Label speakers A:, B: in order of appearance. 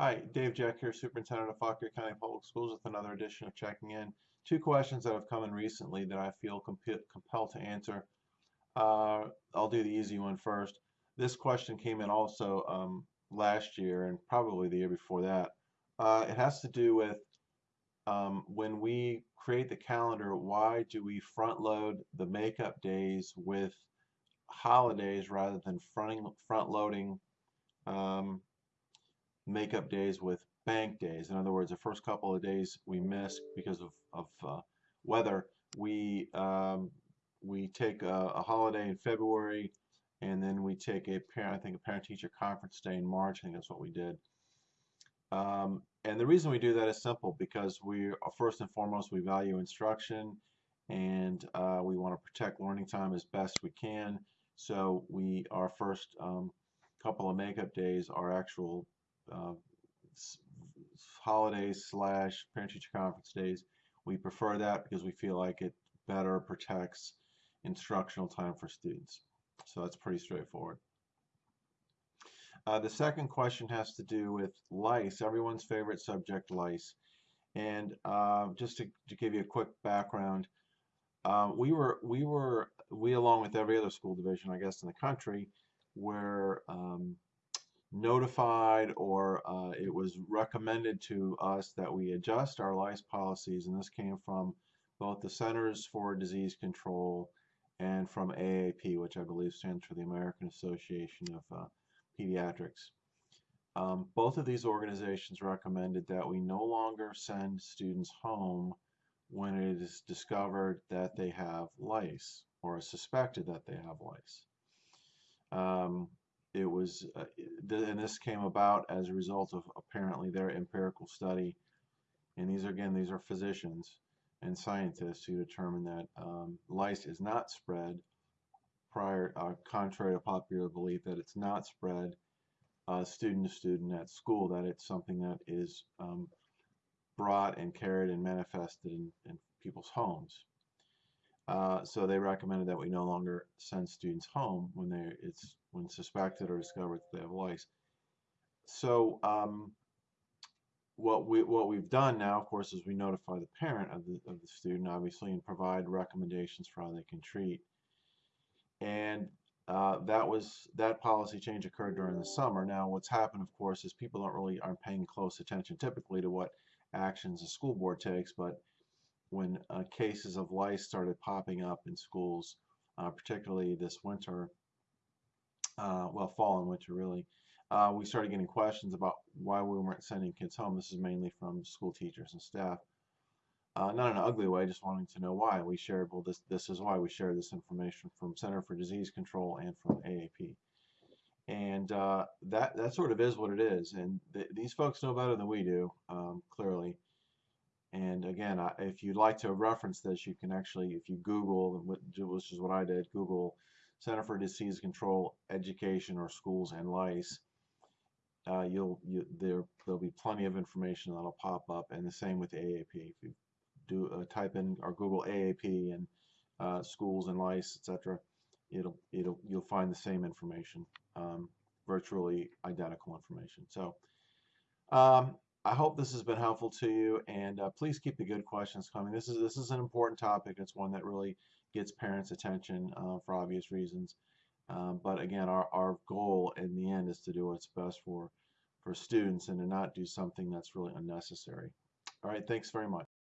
A: Hi, Dave Jeck here, Superintendent of Fauquier County Public Schools with another edition of Checking In. Two questions that have come in recently that I feel comp compelled to answer. Uh, I'll do the easy one first. This question came in also um, last year and probably the year before that. Uh, it has to do with um, when we create the calendar, why do we front load the makeup days with holidays rather than fronting, front loading um, makeup days with bank days. In other words, the first couple of days we miss because of, of uh, weather, we um, we take a, a, holiday in February, and then we take a parent, I think a parent-teacher conference day in March. I think that's what we did. Um, and the reason we do that is simple because we first and foremost we value instruction, and uh, we want to protect learning time as best we can. So we our first um, couple of makeup days are actual uh, holidays slash parent-teacher conference days. We prefer that because we feel like it better protects instructional time for students. So that's pretty straightforward. Uh, the second question has to do with lice, everyone's favorite subject, lice. And uh, just to, to, give you a quick background, uh, we were we were we along with every other school division, I guess, in the country, were um, notified or uh, it was recommended to us that we adjust our lice policies and this came from both the Centers for Disease Control and from AAP which I believe stands for the American Association of uh, Pediatrics. Um, both of these organizations recommended that we no longer send students home when it is discovered that they have lice or suspected that they have lice. Um, it was, uh, and this came about as a result of apparently their empirical study. And these are, again, these are physicians and scientists who determined that um, lice is not spread prior, uh, contrary to popular belief, that it's not spread uh, student to student at school, that it's something that is um, brought and carried and manifested in, in people's homes. Uh, so they recommended that we no longer send students home when they it's when suspected or discovered that they have lice. So um, what we what we've done now, of course, is we notify the parent of the of the student, obviously, and provide recommendations for how they can treat. And uh, that was that policy change occurred during the summer. Now, what's happened, of course, is people don't really aren't paying close attention typically to what actions the school board takes, but when uh, cases of lice started popping up in schools, uh, particularly this winter, uh, well, fall and winter really, uh, we started getting questions about why we weren't sending kids home. This is mainly from school teachers and staff. Uh, not in an ugly way, just wanting to know why. We shared, well, this, this is why we share this information from Center for Disease Control and from AAP. And uh, that, that sort of is what it is. And th these folks know better than we do, um, clearly. And again, if you'd like to reference this, you can actually, if you Google, which is what I did, Google Center for Disease Control Education or Schools and Lice, uh, you'll you, there there'll be plenty of information that'll pop up, and the same with AAP. If you do uh, type in or Google AAP and uh, schools and lice, etc., it'll it'll you'll find the same information, um, virtually identical information. So. Um, I hope this has been helpful to you, and uh, please keep the good questions coming. This is this is an important topic. It's one that really gets parents' attention uh, for obvious reasons. Um, but again, our, our goal in the end is to do what's best for for students and to not do something that's really unnecessary. All right, thanks very much.